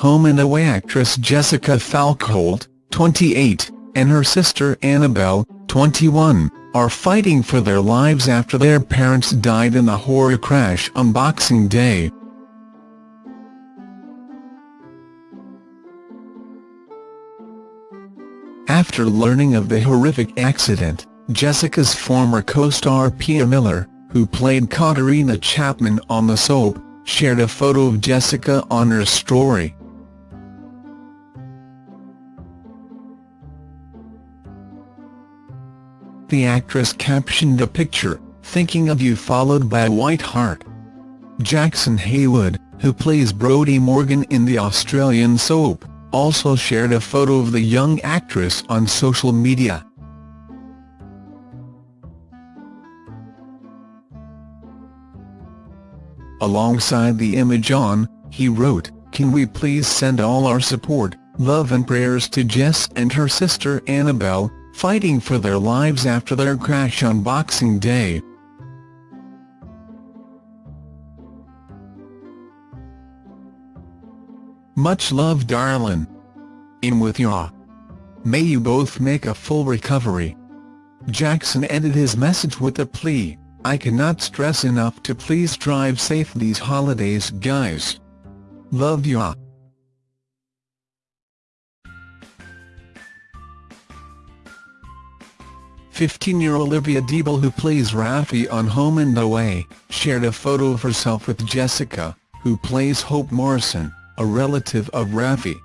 Home and Away actress Jessica Falkholt, 28, and her sister Annabelle, 21, are fighting for their lives after their parents died in a horror crash on Boxing Day. After learning of the horrific accident, Jessica's former co-star Pia Miller, who played Katarina Chapman on the soap, shared a photo of Jessica on her story. The actress captioned the picture, thinking of you followed by a white heart. Jackson Heywood, who plays Brody Morgan in the Australian soap, also shared a photo of the young actress on social media. Alongside the image on, he wrote, Can we please send all our support, love and prayers to Jess and her sister Annabelle, fighting for their lives after their crash on Boxing Day. Much love darlin'. In with ya. May you both make a full recovery. Jackson ended his message with a plea, I cannot stress enough to please drive safe these holidays guys. Love ya. 15-year-old Olivia Deeble who plays Raffy on Home and Away, shared a photo of herself with Jessica, who plays Hope Morrison, a relative of Raffy.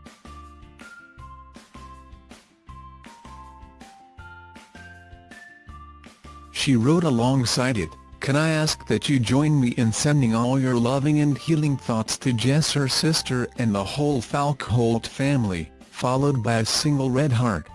She wrote alongside it, Can I ask that you join me in sending all your loving and healing thoughts to Jess her sister and the whole Falkholt family, followed by a single red heart.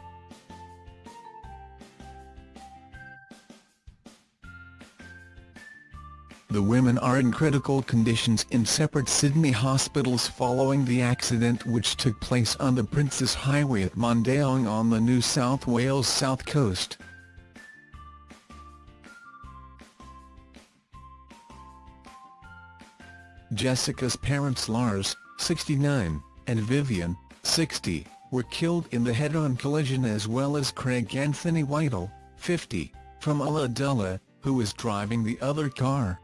The women are in critical conditions in separate Sydney hospitals following the accident which took place on the Princes Highway at Mondayong on the New South Wales south coast. Jessica's parents Lars, 69, and Vivian, 60, were killed in the head-on collision as well as Craig Anthony Whittle, 50, from Ulladulla, who was driving the other car.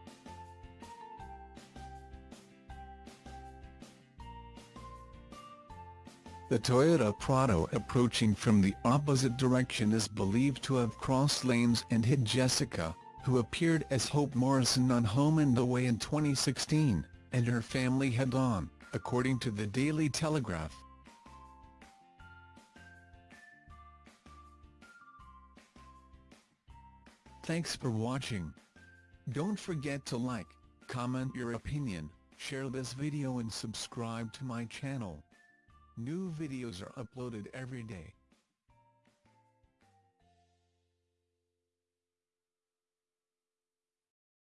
The Toyota Prado approaching from the opposite direction is believed to have crossed lanes and hit Jessica, who appeared as Hope Morrison on Home and Away in 2016, and her family head-on, according to the Daily Telegraph. Thanks for watching. Don't forget to like, comment your opinion, share this video and subscribe to my channel. New videos are uploaded every day.